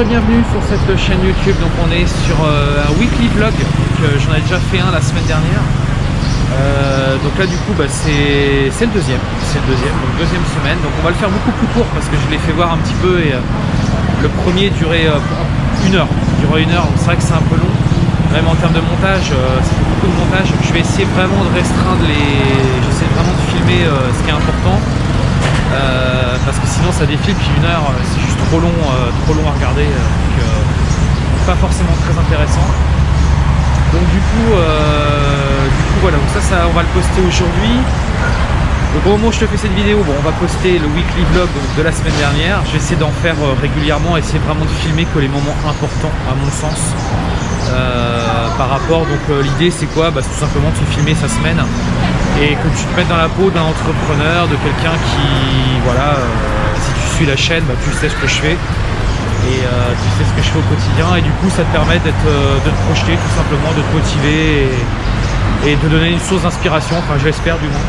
Bienvenue sur cette chaîne YouTube. Donc on est sur euh, un weekly vlog. Euh, j'en ai déjà fait un la semaine dernière. Euh, donc là du coup bah, c'est le deuxième. C'est le deuxième, donc deuxième semaine. Donc on va le faire beaucoup plus court parce que je l'ai fait voir un petit peu et le premier durait une heure. Durait une heure, c'est vrai que c'est un peu long. Même en termes de montage, c'est beaucoup de montage. Je vais essayer vraiment de restreindre les. J'essaie vraiment de filmer ce qui est important. parce que sinon ça défile puis une heure juste trop long, euh, trop long à regarder, euh, donc euh, pas forcément très intéressant. Donc du coup, du coup voilà, donc ça, ça on va le poster aujourd'hui. Au moment où je te fais cette vidéo, bon, on va poster le weekly vlog de la semaine dernière. Je vais essayer d'en faire régulièrement, essayer vraiment de filmer que les moments importants à mon sens. par rapport, donc l'idée c'est quoi? Bah, C'est tout simplement de filmer sa semaine et que tu te mettes dans la peau d'un entrepreneur, de quelqu'un qui, voilà, la chaîne, bah, tu sais ce que je fais et euh, tu sais ce que je fais au quotidien et du coup ça te permet d'être euh, de te projeter tout simplement, de te motiver et, de donner une source d'inspiration, enfin je l'espère du moins.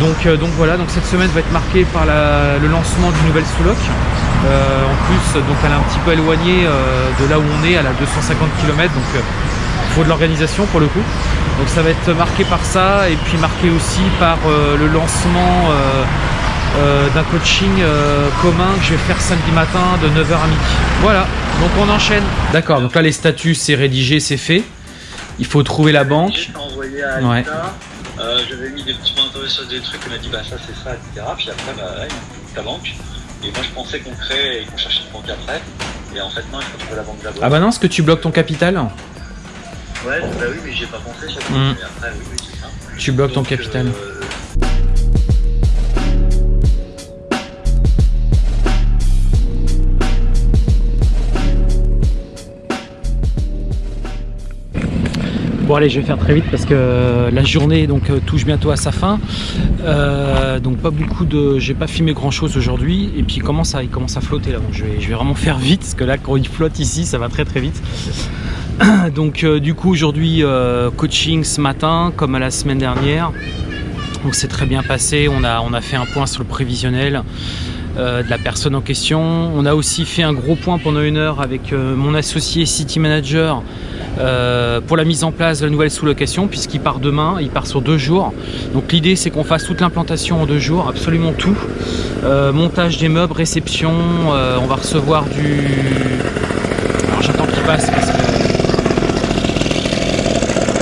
Donc, euh, donc voilà, donc cette semaine va être marquée par le lancement d'une nouvelle sous-loc. en plus, donc elle est un petit peu éloignée de là où on est, elle a 250 km, donc il faut de l'organisation pour le coup. Donc ça va être marqué par ça et puis marqué aussi par le lancement euh, d'un coaching euh, commun que je vais faire samedi matin de 9h à midi. Voilà, donc on enchaîne. D'accord, donc là les statuts c'est rédigé, c'est fait. Il faut trouver la banque. envoyé à ouais. Euh, j'avais mis des petits points sur des trucs, il m'a dit bah ça c'est ça, etc. Puis après bah ouais, ta banque. Et moi je pensais qu'on crée et qu'on cherchait une banque après. Et en fait non, il faut trouver la banque d'abord. Ah bah non, est-ce que tu bloques ton capital Ouais, bah oui, mais j'ai pas pensé ça. Hmm. après, oui, oui, c'est ça. Tu bloques ton capital. Bon allez je vais faire très vite parce que la journée donc euh, touche bientôt à sa fin. Euh, donc pas beaucoup de j'ai pas filmé grand chose aujourd'hui. Et puis il commence à, il commence à flotter là. Donc je vais, vraiment faire vite parce que là quand il flotte ici ça va très très vite. Donc euh, du coup aujourd'hui coaching ce matin comme à la semaine dernière. Donc c'est très bien passé. On a, on a fait un point sur le prévisionnel de la personne en question. On a aussi fait un gros point pendant une heure avec mon associé City Manager euh, pour la mise en place de la nouvelle sous-location puisqu'il part demain, il part sur deux jours. Donc l'idée c'est qu'on fasse toute l'implantation en deux jours, absolument tout. Euh, montage des meubles, réception, euh, on va recevoir du... Alors j'attends qu'il passe parce que...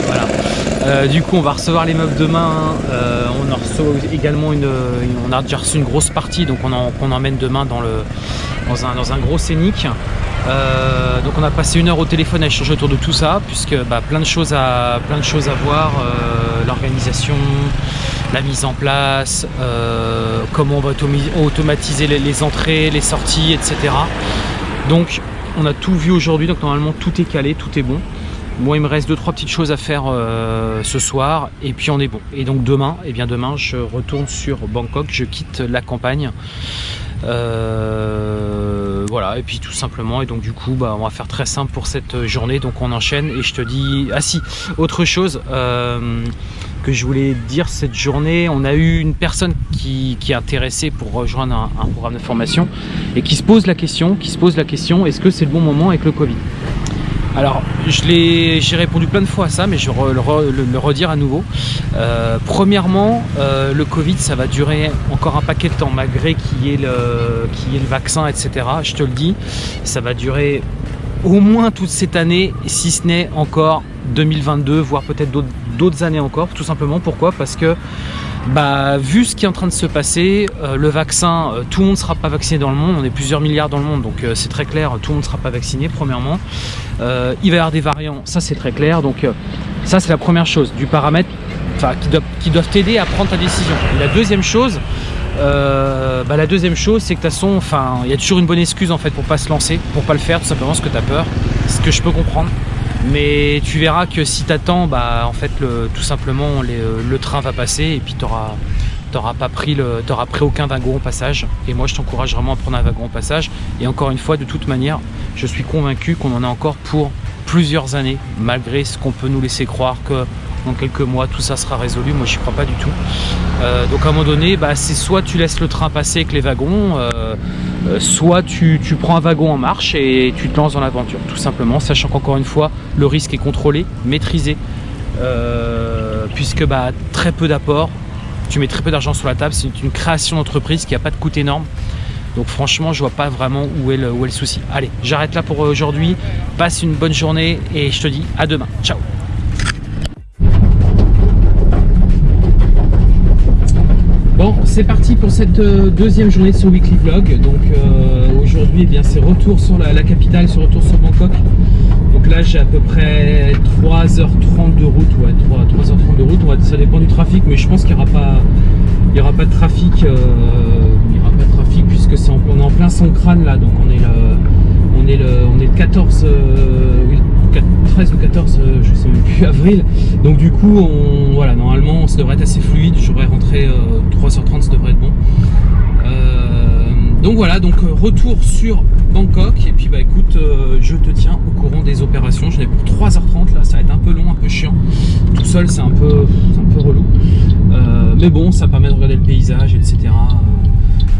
Voilà. du coup on va recevoir les meubles demain, on en reçoit également une, on a déjà reçu une grosse partie donc on, en, emmène demain dans, le, dans, un, dans un gros scénic. Euh, donc on a passé une heure au téléphone à échanger autour de tout ça, puisque bah, plein, de choses à, plein de choses à voir, euh, l'organisation, la mise en place, euh, comment on va automatiser les, entrées, les sorties, etc. Donc on a tout vu aujourd'hui, donc normalement tout est calé, tout est bon. Moi il me reste deux trois petites choses à faire ce soir et puis on est bon. Et donc demain, et eh bien demain je retourne sur Bangkok, je quitte la campagne. Euh, voilà, et puis tout simplement, et donc du coup, bah, on va faire très simple pour cette journée, donc on enchaîne, et je te dis, ah si, autre chose euh, que je voulais dire cette journée, on a eu une personne qui, est intéressée pour rejoindre un, un, programme de formation, et qui se pose la question, qui se pose la question, est-ce que c'est le bon moment avec le Covid? Alors, j'ai répondu plein de fois à ça, mais je vais le, redire à nouveau. Euh, premièrement, euh, le Covid, ça va durer encore un paquet de temps, malgré qu'il y, ait le, y ait le vaccin, etc. Je te le dis, ça va durer au moins toute cette année, si ce n'est encore 2022, voire peut-être d'autres années encore. Tout simplement, pourquoi? Parce que bah, vu ce qui est en train de se passer, euh, le vaccin, euh, tout le monde ne sera pas vacciné dans le monde, on est plusieurs milliards dans le monde, donc euh, c'est très clair, tout le monde ne sera pas vacciné, premièrement. il va y avoir des variants, ça c'est très clair, donc ça c'est la première chose, du paramètre qui doivent, qui doivent t'aider à prendre ta décision. la deuxième chose, bah, la deuxième chose, c'est que de toute façon, il y a toujours une bonne excuse en fait pour pas se lancer, pour pas le faire, tout simplement parce que tu as peur, ce que je peux comprendre. Mais tu verras que si tu attends, bah, en fait, tout simplement, euh, le train va passer et puis tu n'auras pas pris pris aucun wagon au passage. Et moi, je t'encourage vraiment à prendre un wagon au passage. Et encore une fois, de toute manière, je suis convaincu qu'on en a encore pour plusieurs années, malgré ce qu'on peut nous laisser croire que dans quelques mois tout ça sera résolu. Moi, j'y crois pas du tout. Euh, donc à un moment donné, bah, c'est soit tu laisses le train passer avec les wagons, euh, soit tu, prends un wagon en marche et tu te lances dans l'aventure, tout simplement, sachant qu'encore une fois, le risque est contrôlé, maîtrisé, puisque bah, très peu d'apports, tu mets très peu d'argent sur la table, c'est une création d'entreprise qui n'a pas de coût énorme. Donc franchement, je vois pas vraiment où est le souci. Allez, j'arrête là pour aujourd'hui. Passe une bonne journée et je te dis à demain. Ciao Bon, c'est parti pour cette euh, deuxième journée de ce weekly vlog. Donc euh, aujourd'hui, eh c'est retour sur la, capitale, c'est retour sur Bangkok. Donc là, j'ai à peu près 3h30 de route, ouais, 3, h 30 de route. ça dépend du trafic, mais je pense qu'il n'y aura pas, il y aura pas de trafic. Euh, puisque c'est on est en plein son crâne là, donc on est le, on est le, on est le 14, 13 ou 14, euh, je sais même plus, avril. Donc du coup, on, voilà, normalement, ça devrait être assez fluide. Je devrais rentrer 3h30, euh, ça devrait être bon. Euh, donc voilà, donc retour sur Bangkok. Et puis bah écoute, je te tiens au courant des opérations. Je n'ai pour 3h30 là, ça va être un peu long, un peu chiant. Tout seul, c'est un peu, un peu relou. mais bon, ça permet de regarder le paysage, etc.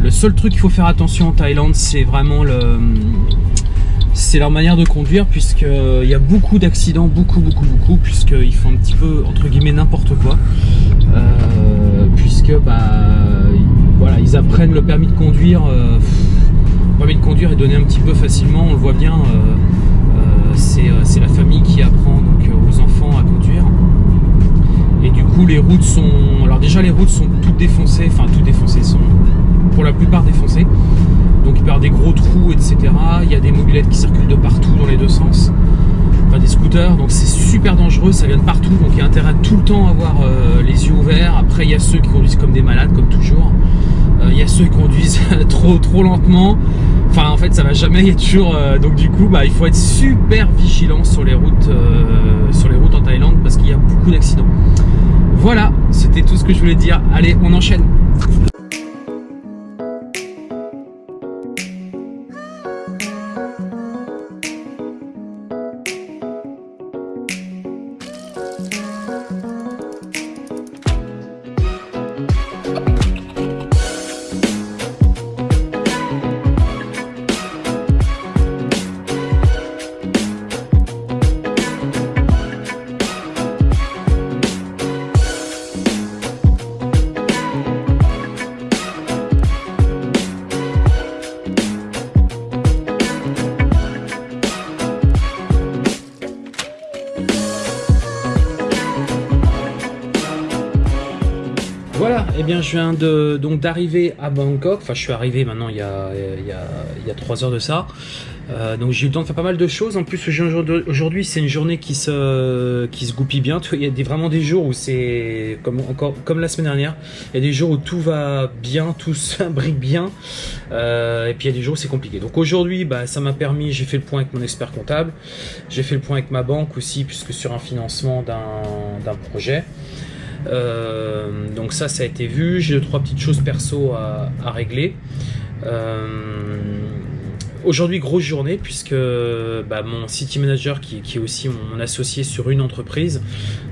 Le seul truc qu'il faut faire attention en Thaïlande, c'est vraiment le, c'est leur manière de conduire puisqu'il euh, y a beaucoup d'accidents, beaucoup, beaucoup, beaucoup, puisqu'ils font un petit peu, entre guillemets, n'importe quoi. Euh, puisque, bah, voilà, ils apprennent le permis de conduire. Euh, le permis de conduire est donné un petit peu facilement, on le voit bien. c'est la famille qui apprend donc, aux enfants à conduire. Et du coup, les routes sont... Alors déjà, les routes sont toutes défoncées, enfin, toutes défoncées, sont pour la plupart défoncés. Donc il avoir des gros trous, etc. Il y a des mobilettes qui circulent de partout dans les deux sens. Enfin des scooters, donc c'est super dangereux, ça vient de partout, donc il y a intérêt à tout le temps avoir euh, les yeux ouverts. Après il y a ceux qui conduisent comme des malades, comme toujours. Euh, il y a ceux qui conduisent trop trop lentement. Enfin en fait ça va jamais, il y a toujours... Euh, donc du coup bah, il faut être super vigilant sur les routes, sur les routes en Thaïlande parce qu'il y a beaucoup d'accidents. Voilà, c'était tout ce que je voulais dire. Allez, on enchaîne. Je viens de donc d'arriver à Bangkok, enfin je suis arrivé maintenant il y a, il y 3 heures de ça, euh, donc j'ai eu le temps de faire pas mal de choses, en plus aujourd'hui c'est une journée qui se, qui se goupille bien, il y a des, vraiment des jours où c'est comme, encore, comme la semaine dernière, il y a des jours où tout va bien, tout s'imbrique bien, euh, et puis il y a des jours où c'est compliqué. Donc aujourd'hui bah, ça m'a permis, j'ai fait le point avec mon expert comptable, j'ai fait le point avec ma banque aussi puisque sur un financement d'un projet. Euh, donc ça, ça a été vu. J'ai deux, trois petites choses perso à, régler. Euh, aujourd'hui, grosse journée, puisque bah, mon city manager, qui, est aussi mon, associé sur une entreprise,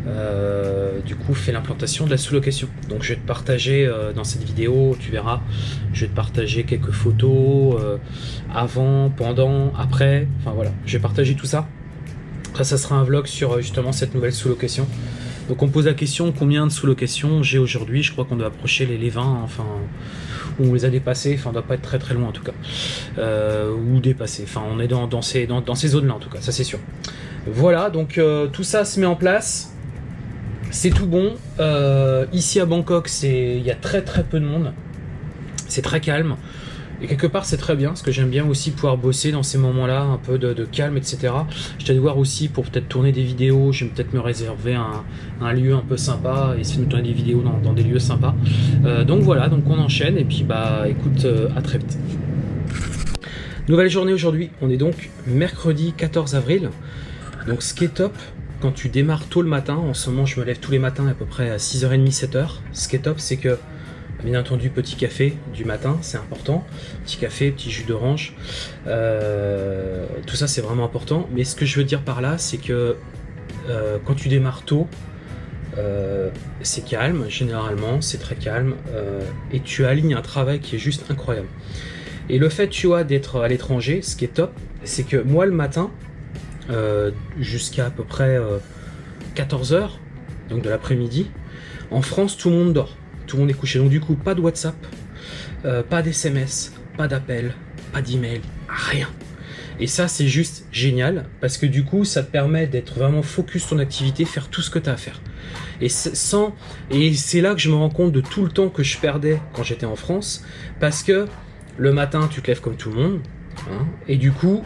euh, du coup, fait l'implantation de la sous-location. Donc, je vais te partager dans cette vidéo, tu verras, je vais te partager quelques photos avant, pendant, après. Enfin voilà, je vais partager tout ça. Après, ça sera un vlog sur justement cette nouvelle sous-location. Donc on pose la question combien de sous-locations j'ai aujourd'hui? Je crois qu'on doit approcher les, 20, enfin, on les a dépassés, enfin on doit pas être très très loin en tout cas. Euh, ou dépassés, enfin on est dans, ces, dans, ces zones-là en tout cas, ça c'est sûr. Voilà, donc euh, tout ça se met en place. C'est tout bon. Euh, ici à Bangkok, il y a très très peu de monde. C'est très calme. Et quelque part, c'est très bien, parce que j'aime bien aussi pouvoir bosser dans ces moments-là, un peu de, calme, etc. Je t'ai voir aussi pour peut-être tourner des vidéos, je vais peut-être me réserver un, lieu un peu sympa et essayer de tourner des vidéos dans, des lieux sympas. Euh, donc voilà, donc on enchaîne, et puis bah écoute, euh, à très vite. Nouvelle journée aujourd'hui, on est donc mercredi 14 avril. Donc ce qui est top, quand tu démarres tôt le matin, en ce moment je me lève tous les matins à peu près à 6h30, 7h, ce qui est top c'est que Bien entendu, petit café du matin, c'est important. Petit café, petit jus d'orange. Euh, tout ça, c'est vraiment important. Mais ce que je veux dire par là, c'est que euh, quand tu démarres tôt, euh, c'est calme, généralement, c'est très calme. et tu alignes un travail qui est juste incroyable. Et le fait, tu vois, d'être à l'étranger, ce qui est top, c'est que moi, le matin, jusqu'à à peu près 14h, donc de l'après-midi, en France, tout le monde dort. Tout le monde est couché. Donc du coup, pas de WhatsApp, pas d'SMS, pas d'appel, pas d'email, rien. Et ça, c'est juste génial parce que du coup, ça te permet d'être vraiment focus ton activité, faire tout ce que tu as à faire. Et sans et c'est là que je me rends compte de tout le temps que je perdais quand j'étais en France parce que le matin, tu te lèves comme tout le monde hein, et du coup,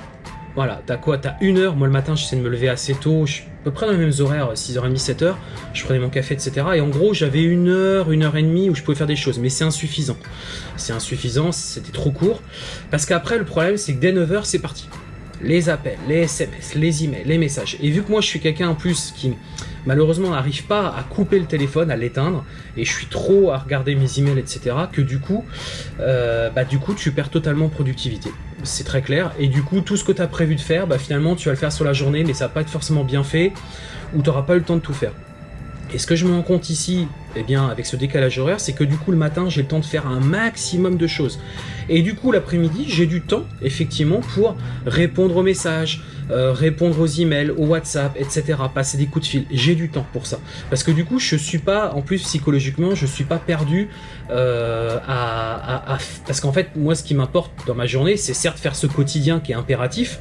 voilà, t'as quoi? T'as une heure. Moi, le matin, j'essaie de me lever assez tôt. Je suis à peu près dans les mêmes horaires, 6h30, 7h. Je prenais mon café, etc. Et en gros, j'avais une heure, une heure et demie où je pouvais faire des choses. Mais c'est insuffisant. C'est insuffisant, c'était trop court. Parce qu'après, le problème, c'est que dès 9h, c'est parti. Les appels, les SMS, les emails, les messages. Et vu que moi, je suis quelqu'un en plus qui malheureusement n'arrive pas à couper le téléphone, à l'éteindre, et je suis trop à regarder mes emails, etc., que du coup, euh, bah, du coup, tu perds totalement productivité. C'est très clair. Et du coup, tout ce que tu as prévu de faire, bah, finalement, tu vas le faire sur la journée, mais ça va pas être forcément bien fait, ou tu n'auras pas eu le temps de tout faire. Et ce que je me rends compte ici, eh bien, avec ce décalage horaire, c'est que du coup, le matin, j'ai le temps de faire un maximum de choses. Et du coup, l'après-midi, j'ai du temps, effectivement, pour répondre aux messages, euh, répondre aux emails, aux WhatsApp, etc., passer des coups de fil. J'ai du temps pour ça. Parce que du coup, je suis pas, en plus, psychologiquement, je suis pas perdu euh, à, Parce qu'en fait, moi, ce qui m'importe dans ma journée, c'est certes faire ce quotidien qui est impératif,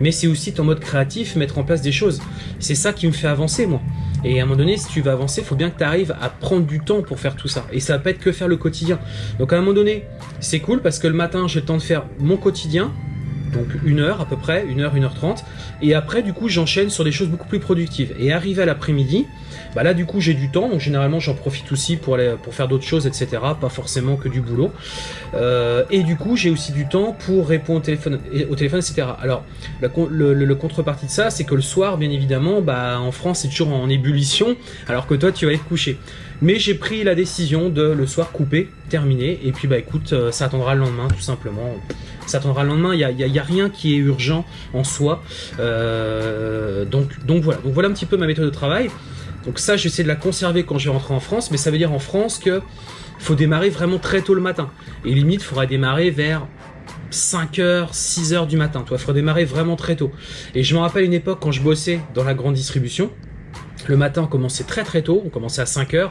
mais c'est aussi en mode créatif, mettre en place des choses. C'est ça qui me fait avancer, moi. Et à un moment donné, si tu veux avancer, il faut bien que tu arrives à prendre du temps pour faire tout ça. Et ça va pas être que faire le quotidien. Donc à un moment donné, c'est cool parce que le matin, j'ai le temps de faire mon quotidien, donc une heure à peu près, une heure, une heure trente. Et après, du coup, j'enchaîne sur des choses beaucoup plus productives. Et arrivé à l'après-midi, bah là, du coup, j'ai du temps, donc généralement, j'en profite aussi pour, aller, faire d'autres choses, etc. Pas forcément que du boulot. Euh, et du coup, j'ai aussi du temps pour répondre au téléphone, au téléphone etc. Alors, le, contrepartie de ça, c'est que le soir, bien évidemment, bah, en France, c'est toujours en ébullition, alors que toi, tu vas être couché. Mais j'ai pris la décision de le soir couper, terminer, et puis bah écoute, euh, ça attendra le lendemain, tout simplement. Ça attendra le lendemain, il n'y a, y a, rien qui est urgent en soi. Euh, donc, voilà, donc voilà un petit peu ma méthode de travail. Donc ça, j'essaie de la conserver quand je vais rentrer en France, mais ça veut dire en France que faut démarrer vraiment très tôt le matin. Et limite, il faudra démarrer vers 5h, 6h du matin. Il faudra démarrer vraiment très tôt. Et je me rappelle une époque quand je bossais dans la grande distribution, le matin, on commençait très très tôt, on commençait à 5h,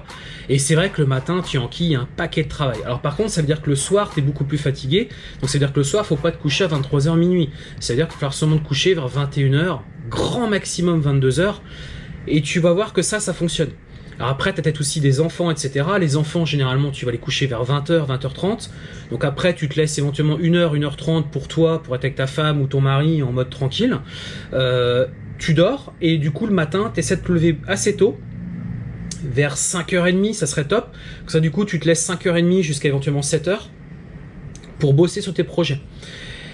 et c'est vrai que le matin, tu enquilles un paquet de travail. Alors par contre, ça veut dire que le soir, tu es beaucoup plus fatigué, donc ça veut dire que le soir, faut pas te coucher à 23h minuit. Ça veut dire qu'il va falloir seulement te coucher vers 21h, grand maximum 22h, et tu vas voir que ça, ça fonctionne. Alors après, tu as peut-être aussi des enfants, etc. Les enfants, généralement, tu vas les coucher vers 20h, 20h30. Donc après, tu te laisses éventuellement 1h, 1h30 pour toi, pour être avec ta femme ou ton mari en mode tranquille. Euh, tu dors et du coup le matin, tu essaies de te lever assez tôt, vers 5h30, ça serait top. Comme ça du coup, tu te laisses 5h30 jusqu'à éventuellement 7h pour bosser sur tes projets.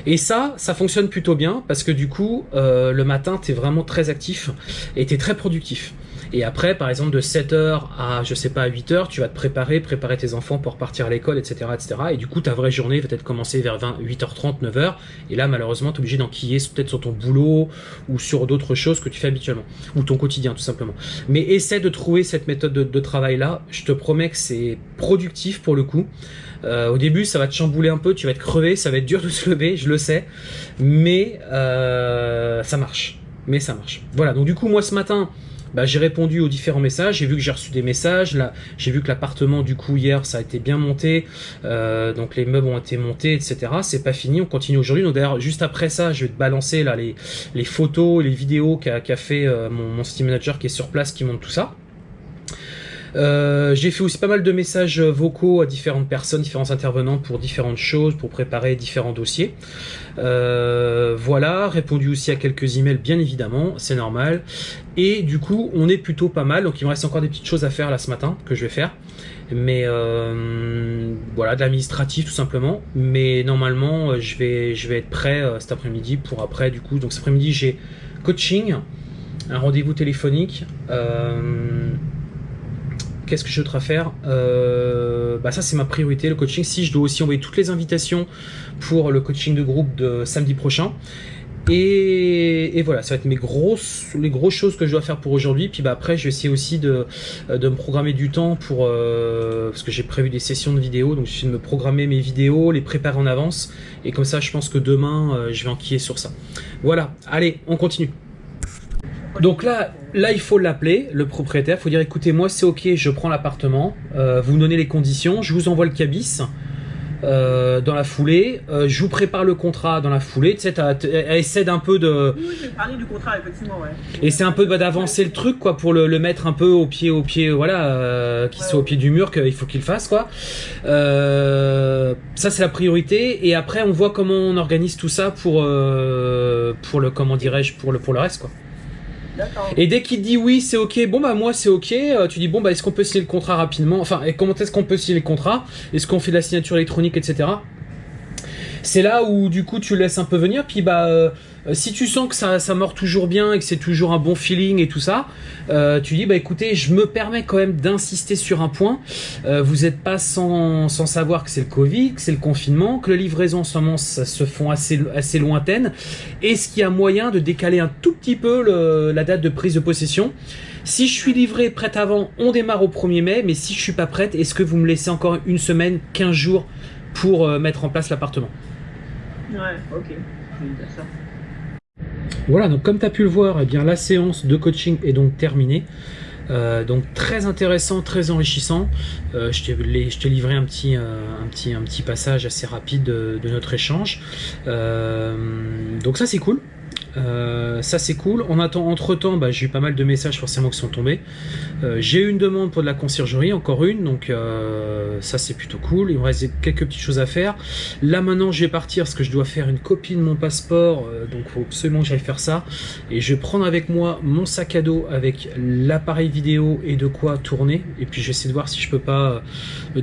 Et ça, ça fonctionne plutôt bien parce que du coup, euh, le matin, tu es vraiment très actif et tu es très productif. Et après, par exemple, de 7h à, je sais pas, à 8h, tu vas te préparer, préparer tes enfants pour partir à l'école, etc., etc. Et du coup, ta vraie journée va peut-être commencer vers 20, 8h30, 9h. Et là, malheureusement, tu es obligé d'enquiller peut-être sur ton boulot ou sur d'autres choses que tu fais habituellement. Ou ton quotidien, tout simplement. Mais essaie de trouver cette méthode de, travail-là. Je te promets que c'est productif pour le coup. Euh, au début, ça va te chambouler un peu, tu vas être crevé, ça va être dur de se lever, je le sais. Mais euh, ça marche. Mais ça marche. Voilà, donc du coup, moi ce matin, bah, j'ai répondu aux différents messages, j'ai vu que j'ai reçu des messages, là j'ai vu que l'appartement du coup hier ça a été bien monté, euh, donc les meubles ont été montés, etc. C'est pas fini, on continue aujourd'hui. Donc d'ailleurs juste après ça, je vais te balancer là les, les photos, les vidéos qu'a fait euh, mon, mon Steam Manager qui est sur place, qui montre tout ça. Euh, j'ai fait aussi pas mal de messages vocaux à différentes personnes, différents intervenants pour différentes choses, pour préparer différents dossiers. Euh, voilà, répondu aussi à quelques emails bien évidemment, c'est normal. Et du coup, on est plutôt pas mal, donc il me reste encore des petites choses à faire là ce matin, que je vais faire. Mais euh, voilà, de l'administratif tout simplement. Mais normalement, je vais, je vais être prêt cet après-midi pour après du coup. Donc cet après-midi, j'ai coaching, un rendez-vous téléphonique. Qu'est-ce que j'ai d'autre à faire euh, bah Ça, c'est ma priorité, le coaching. Si je dois aussi envoyer toutes les invitations pour le coaching de groupe de samedi prochain. Et, voilà, ça va être mes grosses, les grosses choses que je dois faire pour aujourd'hui. Puis bah après, je vais essayer aussi de, me programmer du temps pour euh, parce que j'ai prévu des sessions de vidéos, donc je vais de me programmer mes vidéos, les préparer en avance. Et comme ça, je pense que demain, euh, je vais enquiller sur ça. Voilà, allez, on continue. Donc là, là il faut l'appeler, le propriétaire. Il faut dire, écoutez, moi c'est ok, je prends l'appartement. Euh, vous me donnez les conditions, je vous envoie le cabis. Euh, dans la foulée. Euh, je vous prépare le contrat dans la foulée. Tu sais, elle essaie un peu de. Oui, j'ai parlé du contrat, effectivement, ouais. Et c'est un peu bah, d'avancer le truc, quoi, pour le, mettre un peu au pied, au pied, voilà, euh, qu'il soit au pied du mur, qu'il faut qu'il fasse, quoi. ça, c'est la priorité. Et après, on voit comment on organise tout ça pour, pour le, comment dirais-je, pour le, pour le reste, quoi. Et dès qu'il dit oui, c'est ok, bon bah moi c'est ok, euh, tu dis bon bah est-ce qu'on peut signer le contrat rapidement? Enfin, et comment est-ce qu'on peut signer le contrat? Est-ce qu'on fait de la signature électronique, etc. C'est là où du coup tu laisses un peu venir, puis bah euh, si tu sens que ça, ça mord toujours bien et que c'est toujours un bon feeling et tout ça, euh, tu dis bah écoutez, je me permets quand même d'insister sur un point. Euh, vous n'êtes pas sans, sans, savoir que c'est le Covid, que c'est le confinement, que les livraisons en ce moment se font assez, assez lointaines. Est-ce qu'il y a moyen de décaler un tout petit peu la date de prise de possession? Si je suis livré prête avant, on démarre au 1er mai, mais si je suis pas prête, est-ce que vous me laissez encore une semaine, 15 jours pour mettre en place l'appartement? Ouais, ok. Je vais dire ça. Voilà, donc comme tu as pu le voir, eh bien, la séance de coaching est donc terminée. Euh, donc très intéressant, très enrichissant. Euh, je t'ai livré un petit, euh, un, petit, un petit passage assez rapide de, de notre échange. donc ça c'est cool. Euh, ça c'est cool. On attend entre temps, bah, j'ai eu pas mal de messages forcément qui sont tombés. Euh, j'ai eu une demande pour de la conciergerie, encore une, donc euh, ça c'est plutôt cool. Il me reste quelques petites choses à faire. Là maintenant je vais partir parce que je dois faire une copie de mon passeport, donc il faut absolument que j'aille faire ça. Et je vais prendre avec moi mon sac à dos avec l'appareil vidéo et de quoi tourner. Et puis je vais essayer de voir si je peux pas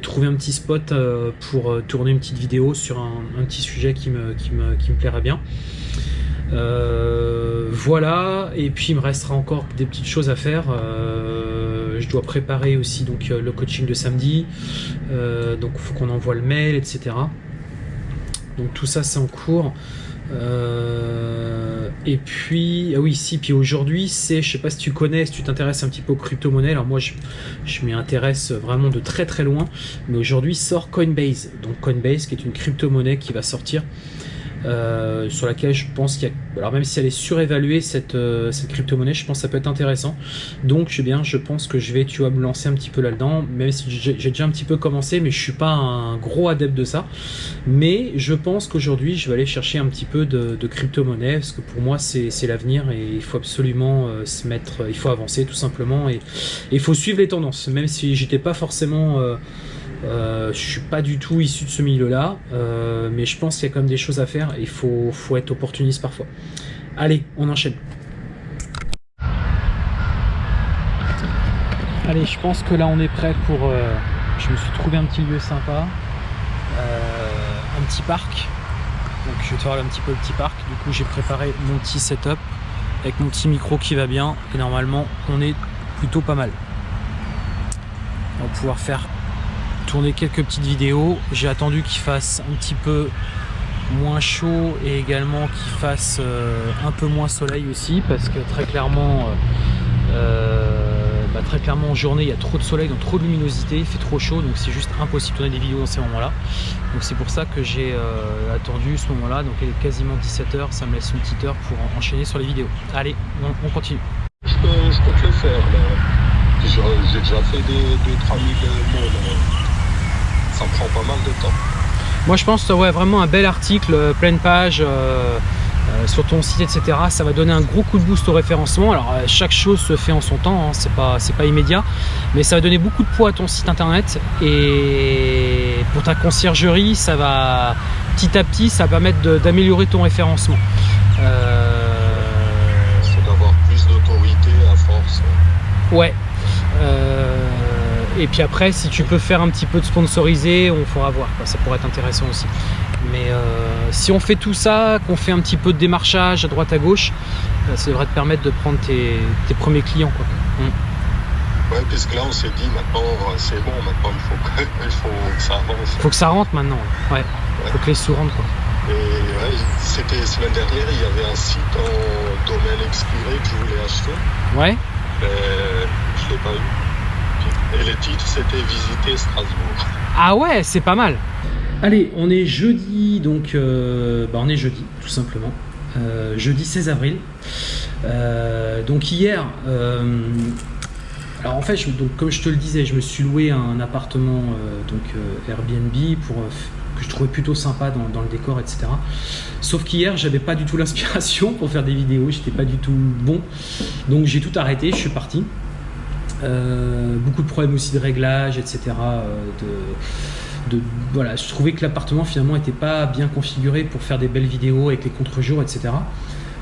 trouver un petit spot pour tourner une petite vidéo sur un, un petit sujet qui me, qui me, qui me plairait bien. Euh, voilà, et puis il me restera encore des petites choses à faire. Euh, je dois préparer aussi donc euh, le coaching de samedi, donc il faut qu'on envoie le mail, etc. Donc tout ça c'est en cours. et puis, ah oui, si, puis aujourd'hui, c'est, je sais pas si tu connais, si tu t'intéresses un petit peu aux crypto-monnaies, alors moi je, je m'y intéresse vraiment de très très loin, mais aujourd'hui sort Coinbase, donc Coinbase qui est une crypto-monnaie qui va sortir euh, sur laquelle je pense qu'il y a... Alors même si elle est surévaluée, cette, euh, cette crypto-monnaie, je pense que ça peut être intéressant. Donc je, bien, je pense que je vais tu vois, me lancer un petit peu là-dedans, même si j'ai déjà un petit peu commencé, mais je suis pas un gros adepte de ça. Mais je pense qu'aujourd'hui, je vais aller chercher un petit peu de, de crypto-monnaie, parce que pour moi, c'est l'avenir et il faut absolument euh, se mettre... Il faut avancer tout simplement et il faut suivre les tendances, même si j'étais pas forcément... Euh, je suis pas du tout issu de ce milieu-là, euh, mais je pense qu'il y a quand même des choses à faire et il faut, être opportuniste parfois. Allez, on enchaîne. Allez, je pense que là on est prêt pour... Euh, je me suis trouvé un petit lieu sympa, un petit parc. Donc je vais te faire un petit peu le petit parc. Du coup j'ai préparé mon petit setup avec mon petit micro qui va bien et normalement on est plutôt pas mal. On va pouvoir faire tourner quelques petites vidéos. J'ai attendu qu'il fasse un petit peu moins chaud et également qu'il fasse euh, un peu moins soleil aussi parce que très clairement euh, euh, bah, très clairement en journée il y a trop de soleil donc trop de luminosité il fait trop chaud donc c'est juste impossible de tourner des vidéos dans ces moments là donc c'est pour ça que j'ai attendu ce moment là donc il est quasiment 17h ça me laisse une petite heure pour enchaîner sur les vidéos. Allez on, continue. Je peux, te le faire j'ai déjà fait des 3000 mots ça prend pas mal de temps. Moi je pense ouais, vraiment un bel article, euh, pleine page, euh, euh, sur ton site, etc. Ça va donner un gros coup de boost au référencement. Alors chaque chose se fait en son temps, hein, c'est pas, pas immédiat, mais ça va donner beaucoup de poids à ton site internet et pour ta conciergerie, ça va petit à petit, ça va permettre d'améliorer ton référencement. C'est d'avoir plus d'autorité à force. Ouais. Et puis après, si tu peux faire un petit peu de sponsorisé, on fera voir. Ça pourrait être intéressant aussi. Mais euh, si on fait tout ça, qu'on fait un petit peu de démarchage à droite à gauche, euh, ça devrait te permettre de prendre tes, premiers clients. Quoi. Mm. Ouais, puisque là on s'est dit maintenant euh, c'est bon, maintenant il faut, que, il faut que ça avance. Il faut que ça rentre maintenant. Ouais. Il faut que les sous rentrent. Quoi. Et ouais, c'était semaine dernière, il y avait un site en domaine expiré que je voulais acheter. Ouais. Mais je l'ai pas eu. Et le titre, c'était Visiter Strasbourg. Ah ouais, c'est pas mal. Allez, on est jeudi, donc euh, bah, on est jeudi, tout simplement. Euh, jeudi 16 avril. Euh, donc hier, euh, alors en fait, je- donc, comme je te le disais, je me suis loué un appartement euh, donc euh, Airbnb pour euh, que je trouvais plutôt sympa dans, dans le décor, etc. Sauf qu'hier, j'avais pas du tout l'inspiration pour faire des vidéos, j'étais pas du tout bon, donc j'ai tout arrêté, je suis parti. Euh, beaucoup de problèmes aussi de réglage, etc. euh, de, voilà, je trouvais que l'appartement finalement n'était pas bien configuré pour faire des belles vidéos avec les contre-jours, etc.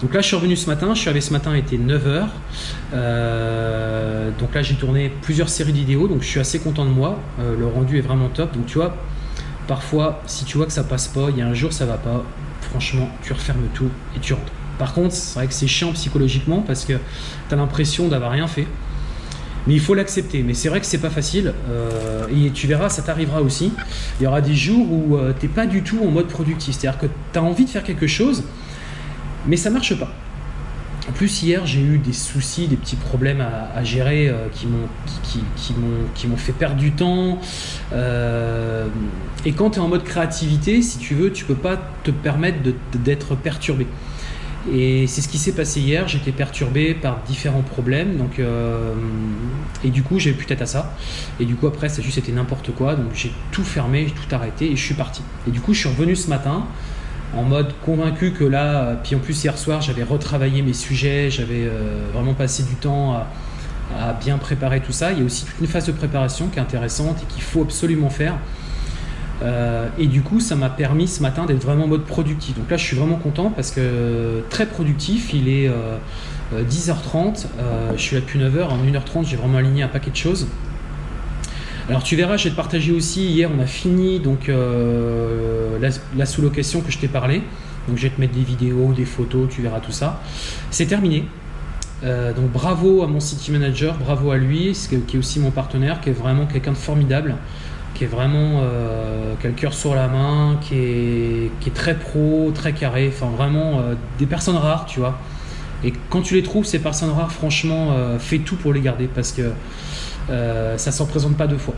Donc là, je suis revenu ce matin. Je suis arrivé ce matin, il était 9h. donc là, j'ai tourné plusieurs séries de vidéos. Donc je suis assez content de moi. Euh, le rendu est vraiment top. Donc tu vois, parfois, si tu vois que ça passe pas, il y a un jour ça va pas, franchement, tu refermes tout et tu rentres. Par contre, c'est vrai que c'est chiant psychologiquement parce que tu as l'impression d'avoir rien fait. Mais il faut l'accepter. Mais c'est vrai que c'est pas facile. euh, et tu verras, ça t'arrivera aussi. Il y aura des jours où tu t'es pas du tout en mode productif. C'est-à-dire que tu as envie de faire quelque chose, mais ça marche pas. En plus, hier, j'ai eu des soucis, des petits problèmes à, gérer euh, qui m'ont fait perdre du temps. Euh, et quand tu es en mode créativité, si tu veux, tu peux pas te permettre d'être perturbé. Et c'est ce qui s'est passé hier. J'étais perturbé par différents problèmes. Euh, et du coup, j'ai plus tête à ça. Et du coup, après, ça juste été n'importe quoi. Donc, j'ai tout fermé, j'ai tout arrêté et je suis parti. Et du coup, je suis revenu ce matin en mode convaincu que là, puis en plus hier soir, j'avais retravaillé mes sujets, j'avais euh, vraiment passé du temps à, à bien préparer tout ça. Il y a aussi toute une phase de préparation qui est intéressante et qu'il faut absolument faire. Euh, et du coup, ça m'a permis ce matin d'être vraiment en mode productif. Donc là, je suis vraiment content parce que euh, très productif. Il est euh, euh, 10h30. euh, je suis là depuis 9h. En 1h30, j'ai vraiment aligné un paquet de choses. Alors tu verras, je vais te partager aussi. Hier, on a fini donc la, sous-location que je t'ai parlé. Donc je vais te mettre des vidéos, des photos, tu verras tout ça. C'est terminé. Donc bravo à mon city manager, bravo à lui, qui est aussi mon partenaire, qui est vraiment quelqu'un de formidable, qui est vraiment euh, qui a le cœur sur la main, qui est, qui est très pro, très carré, enfin vraiment euh, des personnes rares, tu vois. Et quand tu les trouves, ces personnes rares, franchement, euh, fais tout pour les garder parce que euh, ça s'en présente pas deux fois.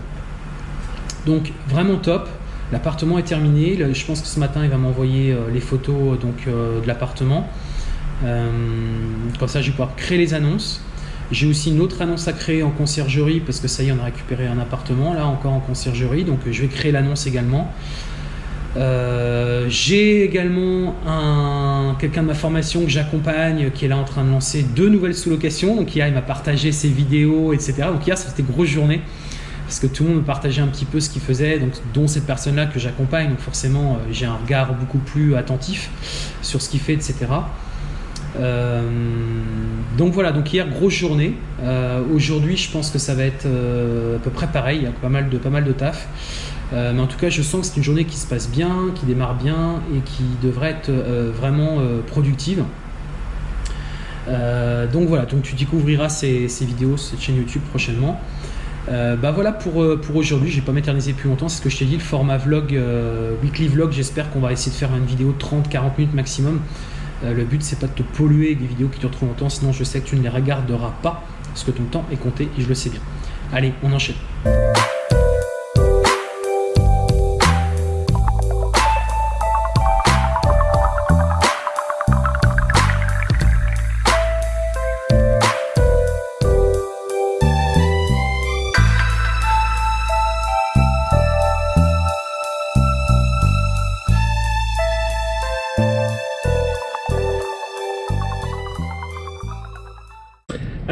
Donc vraiment top. L'appartement est terminé. Je pense que ce matin, il va m'envoyer les photos donc, de l'appartement. Comme ça, je vais pouvoir créer les annonces. J'ai aussi une autre annonce à créer en conciergerie parce que ça y est, on a récupéré un appartement là encore en conciergerie. Donc euh, je vais créer l'annonce également. Euh, j'ai également un, quelqu'un de ma formation que j'accompagne qui est là en train de lancer deux nouvelles sous-locations. Donc hier, il m'a partagé ses vidéos, etc. Donc hier, c'était grosse journée parce que tout le monde me partageait un petit peu ce qu'il faisait, donc, dont cette personne-là que j'accompagne. Donc forcément, euh, j'ai un regard beaucoup plus attentif sur ce qu'il fait, etc. Euh, donc voilà, donc hier, grosse journée. Euh, Aujourd'hui, je pense que ça va être euh, à peu près pareil, il y a pas mal de, pas taf. Mais en tout cas, je sens que c'est une journée qui se passe bien, qui démarre bien et qui devrait être vraiment productive. Donc voilà, donc tu découvriras ces, vidéos, cette chaîne YouTube prochainement. Bah voilà pour, pour aujourd'hui, je vais pas m'éterniser plus longtemps, c'est ce que je t'ai dit, le format vlog, weekly vlog, j'espère qu'on va essayer de faire une vidéo de 30-40 minutes maximum. Euh, le but c'est pas de te polluer des vidéos qui durent trop longtemps, sinon je sais que tu ne les regarderas pas, parce que ton temps est compté et je le sais bien. Allez, on enchaîne.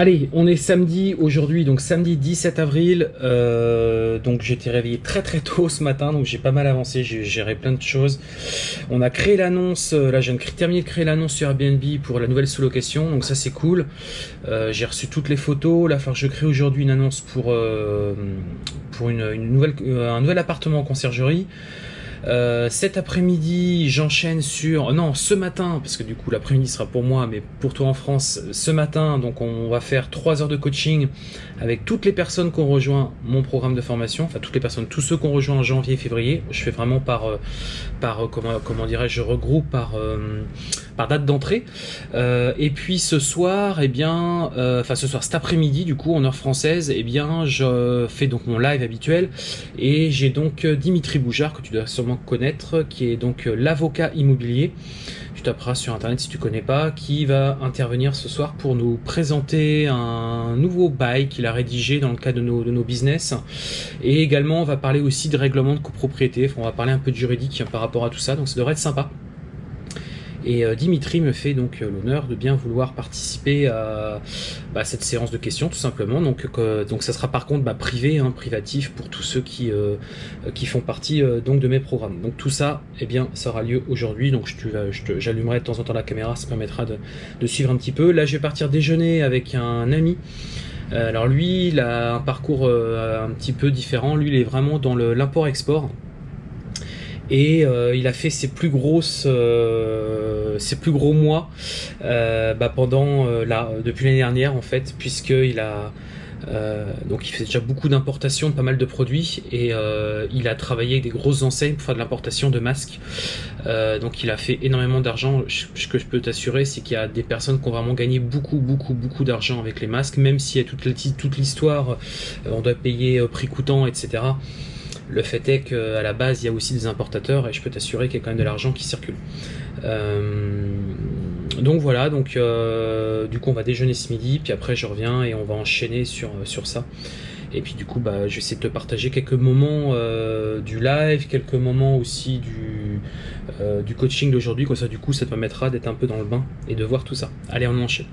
Allez, on est samedi aujourd'hui, donc samedi 17 avril. Euh, donc j'étais réveillé très très tôt ce matin, donc j'ai pas mal avancé, j'ai géré plein de choses. On a créé l'annonce, euh, là je viens de terminer de créer l'annonce sur Airbnb pour la nouvelle sous-location, donc ça c'est cool. Euh, j'ai reçu toutes les photos, là je crée aujourd'hui une annonce pour, un nouvel appartement en conciergerie. Euh, cet après-midi, j'enchaîne sur... Non, ce matin, parce que du coup l'après-midi sera pour moi, mais pour toi en France, ce matin, donc on va faire 3 heures de coaching avec toutes les personnes qui ont rejoint mon programme de formation, enfin toutes les personnes, tous ceux qui ont rejoint en janvier février. Je fais vraiment par, euh, par euh, comment, dirais-je, je regroupe par, par date d'entrée. Euh, et puis ce soir, eh bien, euh, enfin ce soir, cet après-midi, du coup, en heure française, eh bien, je fais donc mon live habituel et j'ai donc Dimitri Boujard que tu dois sûrement connaître, qui est donc l'avocat immobilier tu taperas sur internet si tu connais pas, qui va intervenir ce soir pour nous présenter un nouveau bail qu'il a rédigé dans le cadre de nos, de nos business. Et également, on va parler aussi de règlement de copropriété, on va parler un peu de juridique par rapport à tout ça, donc ça devrait être sympa. Et euh, Dimitri me fait donc euh, l'honneur de bien vouloir participer à bah, cette séance de questions tout simplement. Donc, donc ça sera par contre bah, privé, hein, privatif pour tous ceux qui, euh, qui font partie donc de mes programmes. Donc tout ça, eh bien, ça aura lieu aujourd'hui. Donc j'allumerai de temps en temps la caméra, ça permettra de, suivre un petit peu. Là, je vais partir déjeuner avec un ami. alors lui, il a un parcours un petit peu différent. Lui, il est vraiment dans l'import-export et euh, il a fait ses plus euh, gros mois euh, bah, depuis l'année dernière en fait puisqu'il a donc il fait déjà beaucoup d'importations de pas mal de produits et il a travaillé avec des grosses enseignes pour faire de l'importation de masques. Donc il a fait énormément d'argent. Ce que je peux t'assurer c'est qu'il y a des personnes qui ont vraiment gagné beaucoup beaucoup beaucoup d'argent avec les masques même si a toute l'histoire on doit payer prix coûtant etc le fait est qu'à la base, il y a aussi des importateurs et je peux t'assurer qu'il y a quand même de l'argent qui circule. Euh, donc voilà, donc euh, du coup on va déjeuner ce midi, puis après je reviens et on va enchaîner sur, sur ça. Et puis du coup, bah, je vais essayer de te partager quelques moments euh, du live, quelques moments aussi du, du coaching d'aujourd'hui. Comme ça, du coup, ça te permettra d'être un peu dans le bain et de voir tout ça. Allez, on enchaîne.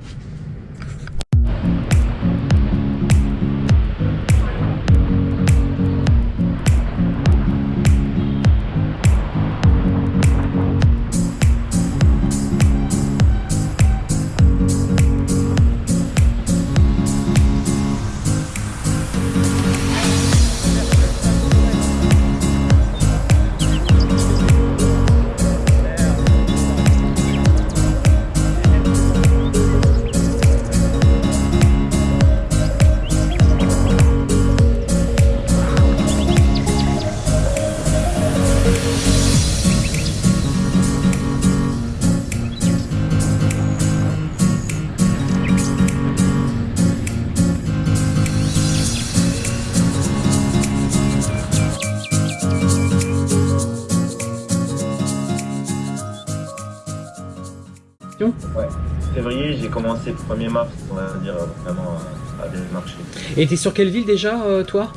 Commencé le 1er mars, on va dire, vraiment à démarcher. Et t'es sur quelle ville déjà, euh, toi?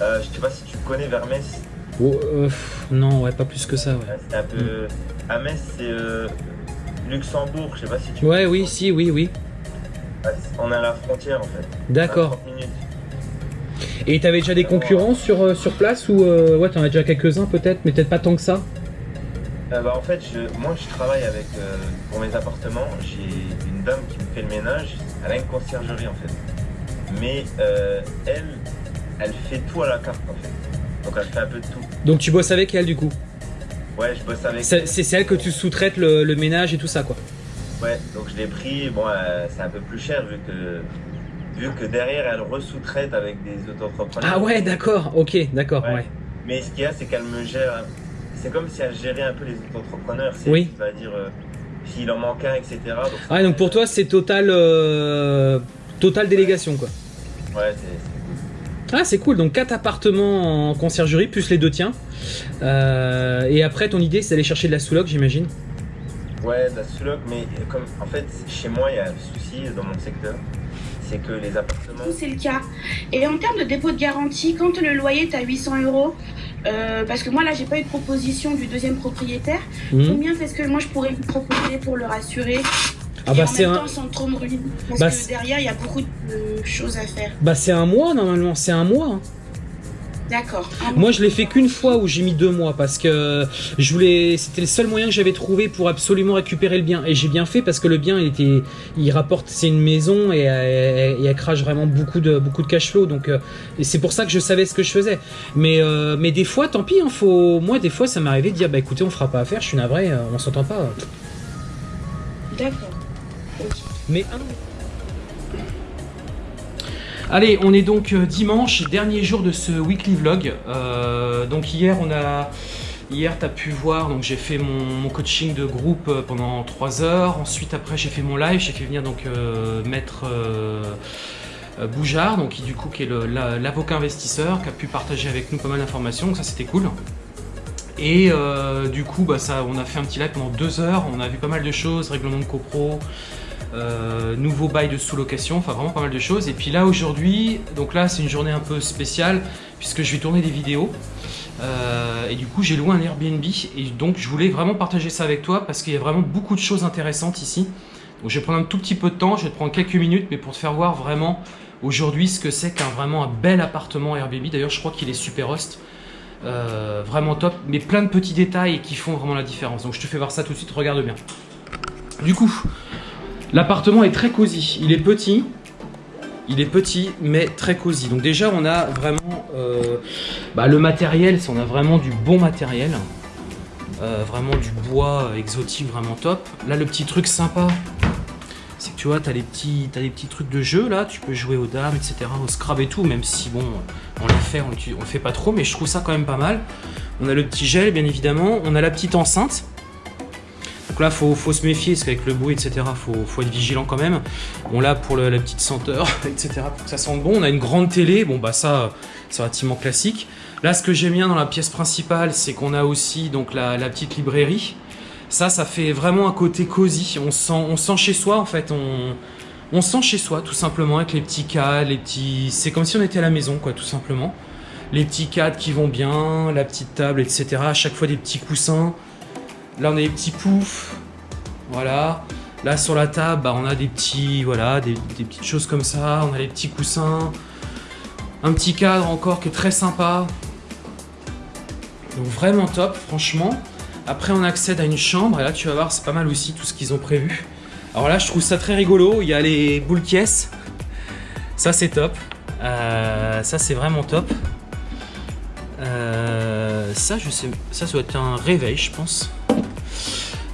Euh, Je sais pas si tu connais vers Metz. Oh, euh, non, ouais, pas plus que ça, ouais. c'est un peu... À Metz, c'est Luxembourg, je sais pas si tu Ouais, oui, si, oui, oui. On est à la frontière, en fait. D'accord. Et t'avais déjà des concurrents sur, sur place ou ouais t'en as déjà quelques-uns peut-être mais peut-être pas tant que ça? Euh, bah, en fait, moi je travaille avec, euh, pour mes appartements, j'ai une dame qui me fait le ménage, elle a une conciergerie en fait. Mais euh, elle, elle fait tout à la carte en fait. Donc elle fait un peu de tout. Donc tu bosses avec elle du coup? Ouais, je bosse avec elle. C'est celle que tu sous-traites le, ménage et tout ça quoi? Ouais, donc je l'ai pris, bon c'est un peu plus cher vu que, vu que derrière elle resous-traite avec des auto-entrepreneurs. Ah ouais, d'accord, ok, d'accord, ouais. Mais ce qu'il y a, c'est qu'elle me gère c'est comme si elle gérait un peu les entrepreneurs. Oui. va dire euh, s'il en manque un, etc. Donc, ah, donc pour toi, c'est total, euh, total délégation, quoi. Ouais, c'est Ah, c'est cool. Donc, quatre appartements en conciergerie, plus les deux tiens. Euh, et après, ton idée, c'est d'aller chercher de la sous-loc, j'imagine Ouais, de la sous-loc, mais comme en fait, chez moi, il y a un souci dans mon secteur c'est que les appartements. C'est le cas. Et en termes de dépôt de garantie, quand le loyer est à 800 euros, euh, parce que moi là j'ai pas eu de proposition du deuxième propriétaire. Combien est-ce que moi je pourrais lui proposer pour le rassurer ah bah c'est un... sans trop me ruiner. Parce bah, que derrière il y a beaucoup de choses à faire. Bah c'est un mois normalement, c'est un mois. Hein. D'accord. Moi, je l'ai fait qu'une fois où j'ai mis deux mois parce que je voulais. C'était le seul moyen que j'avais trouvé pour absolument récupérer le bien. Et j'ai bien fait parce que le bien, il était, il rapporte. C'est une maison et, elle crache vraiment beaucoup de beaucoup de cash flow. Donc, euh, c'est pour ça que je savais ce que je faisais. Mais euh, mais des fois, tant pis. Hein, faut. Moi, des fois, ça m'est arrivé de dire bah écoutez, on fera pas affaire. Je suis navré. Euh, on s'entend pas. D'accord. Mais Allez, on est donc euh, dimanche, dernier jour de ce weekly vlog. Euh, donc hier, on a Hier, tu as pu voir, donc j'ai fait mon, coaching de groupe euh, pendant 3 heures. Ensuite, après, j'ai fait mon live. J'ai fait venir donc maître Boujard, donc qui du coup qui est l'avocat investisseur, qui a pu partager avec nous pas mal d'informations. Donc ça, c'était cool. Et du coup, bah, ça, on a fait un petit live pendant 2 heures. On a vu pas mal de choses, règlement de copro, euh, nouveau bail de sous-location, enfin vraiment pas mal de choses. Et puis là aujourd'hui, donc là c'est une journée un peu spéciale puisque je vais tourner des vidéos. Euh, et du coup j'ai loué un Airbnb et donc je voulais vraiment partager ça avec toi parce qu'il y a vraiment beaucoup de choses intéressantes ici. Donc je vais prendre un tout petit peu de temps, je vais te prendre quelques minutes mais pour te faire voir vraiment aujourd'hui ce que c'est qu'un vraiment un bel appartement Airbnb. D'ailleurs je crois qu'il est super host. Euh, vraiment top, mais plein de petits détails qui font vraiment la différence. Donc je te fais voir ça tout de suite, regarde bien. Du coup, L'appartement est très cosy. Il est petit. Il est petit, mais très cosy. Donc déjà, on a vraiment euh, bah, le matériel. On a vraiment du bon matériel. Euh, vraiment du bois exotique, vraiment top. Là, le petit truc sympa, c'est que tu vois, tu as les petits, t'as les petits trucs de jeu là. Tu peux jouer aux dames, etc., au Scrabble et tout. Même si bon, on les fait, on le fait pas trop, mais je trouve ça quand même pas mal. On a le petit gel, bien évidemment. On a la petite enceinte. Donc là, faut, faut se méfier, parce qu'avec le bruit, etc., faut, faut être vigilant quand même. Bon, là, pour la petite senteur, etc., pour que ça sente bon, on a une grande télé. Bon, bah ça, c'est relativement classique. Là, ce que j'aime bien dans la pièce principale, c'est qu'on a aussi donc la, petite librairie. Ça, ça fait vraiment un côté cosy. On sent, chez soi, en fait. On, on sent chez soi, tout simplement, avec les petits cadres, les petits... C'est comme si on était à la maison, quoi, tout simplement. Les petits cadres qui vont bien, la petite table, etc. À chaque fois, des petits coussins. Là, on a des petits poufs. Voilà. Là, sur la table, bah, on a des petits, voilà, des, petites choses comme ça. On a les petits coussins. Un petit cadre encore qui est très sympa. Donc vraiment top, franchement. Après, on accède à une chambre. Et là, tu vas voir, c'est pas mal aussi tout ce qu'ils ont prévu. Alors là, je trouve ça très rigolo. Il y a les boules caisses. Ça, c'est top. Euh, ça, c'est vraiment top. Euh, ça, je sais, ça, ça doit être un réveil, je pense.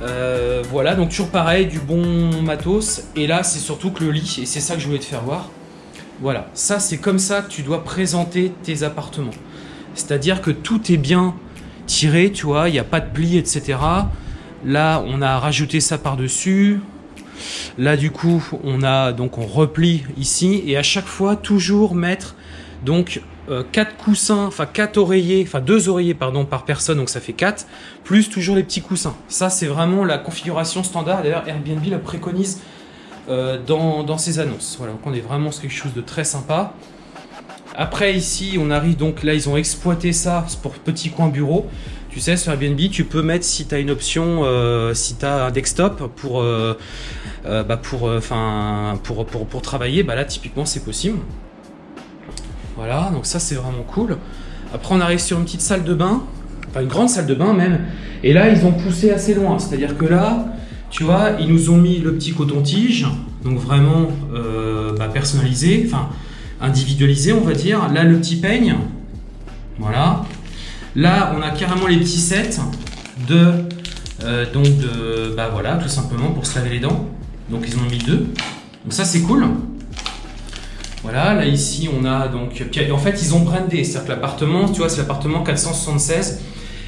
Euh, voilà, donc toujours pareil, du bon matos. Et là, c'est surtout que le lit, et c'est ça que je voulais te faire voir. Voilà, ça, c'est comme ça que tu dois présenter tes appartements. C'est-à-dire que tout est bien tiré, tu vois, il n'y a pas de plis, etc. Là, on a rajouté ça par-dessus. Là, du coup, on a donc on replie ici et à chaque fois toujours mettre donc euh, quatre coussins, enfin quatre oreillers, enfin deux oreillers pardon par personne, donc ça fait 4 plus toujours les petits coussins. Ça, c'est vraiment la configuration standard. D'ailleurs, Airbnb la préconise euh, dans, ses annonces. Voilà, donc on est vraiment sur quelque chose de très sympa. Après, ici, on arrive donc là, ils ont exploité ça pour petit coin bureau. Tu sais, sur Airbnb, tu peux mettre si tu as une option, euh, si tu as un desktop pour, euh, euh, bah, euh, pour travailler, bah là, typiquement, c'est possible. Voilà, donc ça, c'est vraiment cool. Après, on arrive sur une petite salle de bain, enfin une grande salle de bain même. Et là, ils ont poussé assez loin. C'est-à-dire que là, tu vois, ils nous ont mis le petit coton-tige, donc vraiment euh, bah, personnalisé, enfin individualisé, on va dire. Là, le petit peigne, voilà. Là, on a carrément les petits sets de, euh, donc de, bah voilà, tout simplement pour se laver les dents. Donc ils en ont mis deux. Donc ça, c'est cool. Voilà, là ici on a donc. En fait, ils ont brandé, c'est-à-dire que l'appartement, tu vois, c'est l'appartement 476.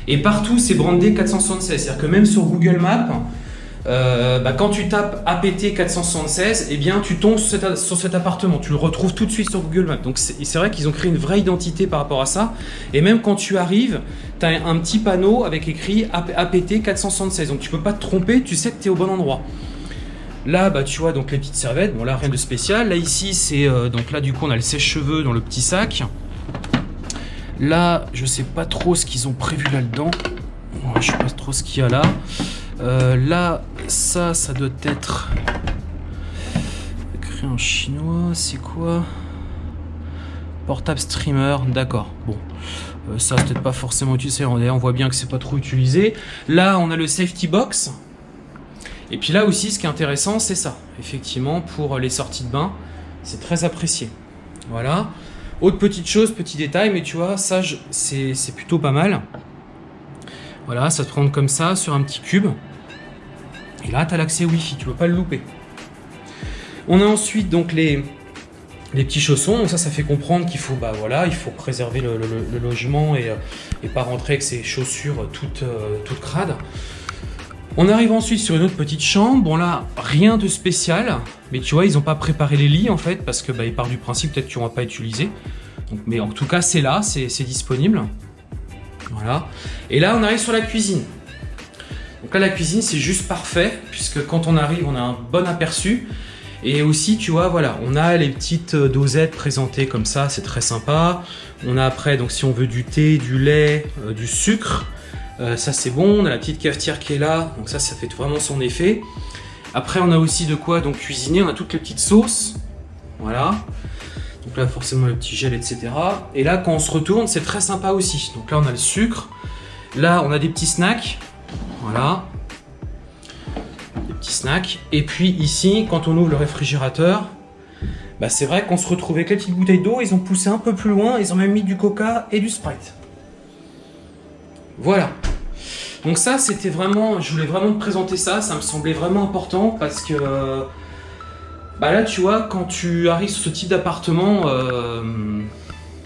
Et partout, c'est brandé 476. C'est-à-dire que même sur Google Maps, euh, bah, quand tu tapes APT 476, eh bien, tu tombes sur cet, appartement. Tu le retrouves tout de suite sur Google Maps. Donc, c'est vrai qu'ils ont créé une vraie identité par rapport à ça. Et même quand tu arrives, tu as un petit panneau avec écrit APT 476. Donc, tu peux pas te tromper, tu sais que tu es au bon endroit. Là, bah, tu vois, donc les petites serviettes. Bon, là, rien de spécial. Là, ici, c'est. euh, donc, là, du coup, on a le sèche-cheveux dans le petit sac. Là, je sais pas trop ce qu'ils ont prévu là-dedans. Ouais, Je sais pas trop ce qu'il y a là. Euh, là, ça, ça doit être écrit en chinois. C'est quoi? Portable streamer, d'accord. Bon, Euh, ça peut-être pas forcément utilisé. On voit bien que c'est pas trop utilisé. Là, on a le safety box. Et puis là aussi, ce qui est intéressant, c'est ça. Effectivement, pour les sorties de bain, c'est très apprécié. Voilà. Autre petite chose, petit détail, mais tu vois, ça, c'est plutôt pas mal. Voilà, ça te prend comme ça sur un petit cube. Et là, tu as l'accès Wi-Fi, tu peux pas le louper. On a ensuite donc les, des petits chaussons. Donc ça, ça fait comprendre qu'il faut, bah voilà, il faut préserver le, le- le logement et, euh, et pas rentrer avec ses chaussures toutes, euh, toutes crades. On arrive ensuite sur une autre petite chambre. Bon là, rien de spécial, mais tu vois, ils n'ont pas préparé les lits en fait parce que bah, ils partent du principe peut-être qu'ils vont pas utiliser. Donc, mais en tout cas, c'est là, c'est c'est disponible. Voilà. Et là, on arrive sur la cuisine. Donc là, la cuisine, c'est juste parfait, puisque quand on arrive, on a un bon aperçu. Et aussi, tu vois, voilà, on a les petites euh, dosettes présentées comme ça, c'est très sympa. On a après, donc si on veut du thé, du lait, euh, du sucre, euh, ça c'est bon. On a la petite cafetière qui est là, donc ça, ça fait vraiment son effet. Après, on a aussi de quoi donc cuisiner. On a toutes les petites sauces, voilà. Donc là, forcément, le petit gel, etc. Et là, quand on se retourne, c'est très sympa aussi. Donc là, on a le sucre. Là, on a des petits snacks. Voilà. Des petits snacks. Et puis ici, quand on ouvre le réfrigérateur, bah c'est vrai qu'on se retrouve avec les petites bouteilles d'eau. Ils ont poussé un peu plus loin. Ils ont même mis du coca et du sprite. Voilà. Donc ça, c'était vraiment... Je voulais vraiment te présenter ça. Ça me semblait vraiment important parce que... bah là, tu vois, quand tu arrives sur ce type d'appartement, euh,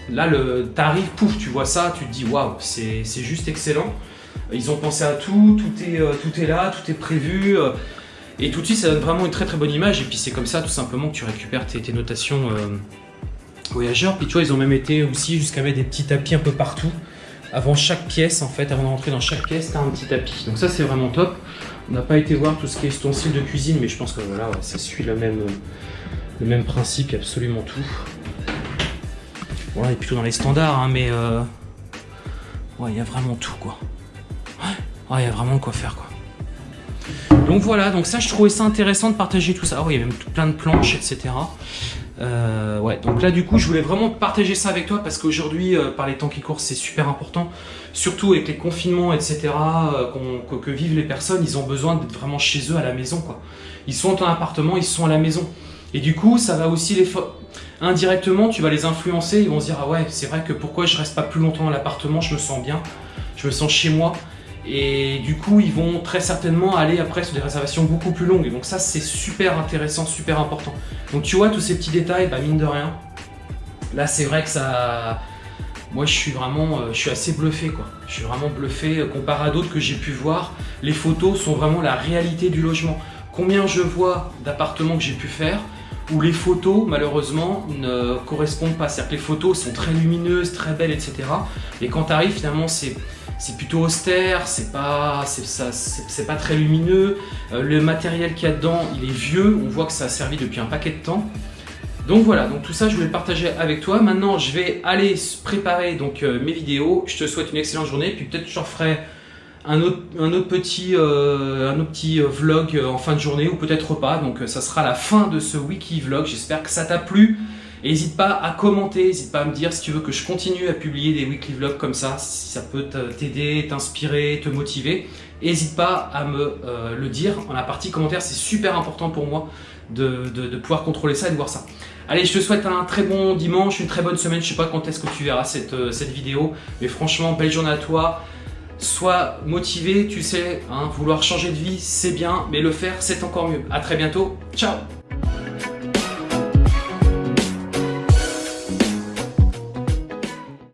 là, t'arrives, pouf, tu vois ça, tu te dis, waouh, c'est juste excellent. Ils ont pensé à tout, tout est, euh, là, tout est prévu. euh, et tout de suite, ça donne vraiment une très très bonne image. Et puis c'est comme ça, tout simplement, que tu récupères tes, tes notations euh, voyageurs. Puis tu vois, ils ont même été aussi jusqu'à mettre des petits tapis un peu partout. Avant chaque pièce, en fait, avant d'entrer dans chaque pièce, t'as un petit tapis. Donc ça, c'est vraiment top. On n'a pas été voir tout ce qui est ustensile de cuisine, mais je pense que voilà, ça suit le même, le même principe, absolument tout. Bon, là, est plutôt dans les standards, hein, mais euh, ouais, il y a vraiment tout, quoi. Ouais, il y a vraiment de quoi faire, quoi. Donc voilà, donc ça, je trouvais ça intéressant de partager tout ça. Ah il y a même plein de planches, etc. Euh, ouais, donc là, du coup, je voulais vraiment partager ça avec toi parce qu'aujourd'hui, euh, par les temps qui courent, c'est super important. Surtout avec les confinements, etc., euh, que, vivent les personnes, ils ont besoin d'être vraiment chez eux à la maison, quoi. Ils sont en appartement, ils sont à la maison. Et du coup, ça va aussi les... Indirectement, tu vas les influencer, ils vont se dire, ah ouais, c'est vrai que pourquoi je reste pas plus longtemps dans l'appartement, je me sens bien, je me sens chez moi. Et du coup, ils vont très certainement aller après sur des réservations beaucoup plus longues. Et donc ça, c'est super intéressant, super important. Donc tu vois, tous ces petits détails, bah mine de rien, là c'est vrai que ça... Moi je suis vraiment, euh, je suis assez bluffé quoi. Je suis vraiment bluffé euh, comparé à d'autres que j'ai pu voir. Les photos sont vraiment la réalité du logement. Combien je vois d'appartements que j'ai pu faire où les photos malheureusement ne correspondent pas. C'est-à-dire que les photos sont très lumineuses, très belles, etc. Et quand tu arrives finalement c'est c'est plutôt austère, c'est pas, pas très lumineux. Euh, le matériel qu'il y a dedans, il est vieux. On voit que ça a servi depuis un paquet de temps. Donc voilà, donc tout ça je voulais le partager avec toi. Maintenant je vais aller préparer donc euh, mes vidéos. Je te souhaite une excellente journée. Puis peut-être je referai un autre, petit, un autre petit euh, vlog en fin de journée ou peut-être pas. Donc ça sera la fin de ce wiki vlog. J'espère que ça t'a plu. N'hésite pas à commenter, n'hésite pas à me dire si tu veux que je continue à publier des weekly vlogs comme ça, si ça peut t'aider, t'inspirer, te motiver. N'hésite pas à me euh, le dire en la partie commentaire, c'est super important pour moi de, pouvoir contrôler ça et de voir ça. Allez, je te souhaite un très bon dimanche, une très bonne semaine. Je sais pas quand est-ce que tu verras cette, euh, cette vidéo, mais franchement, belle journée à toi. Sois motivé, tu sais, hein, vouloir changer de vie, c'est bien, mais le faire, c'est encore mieux. À très bientôt. Ciao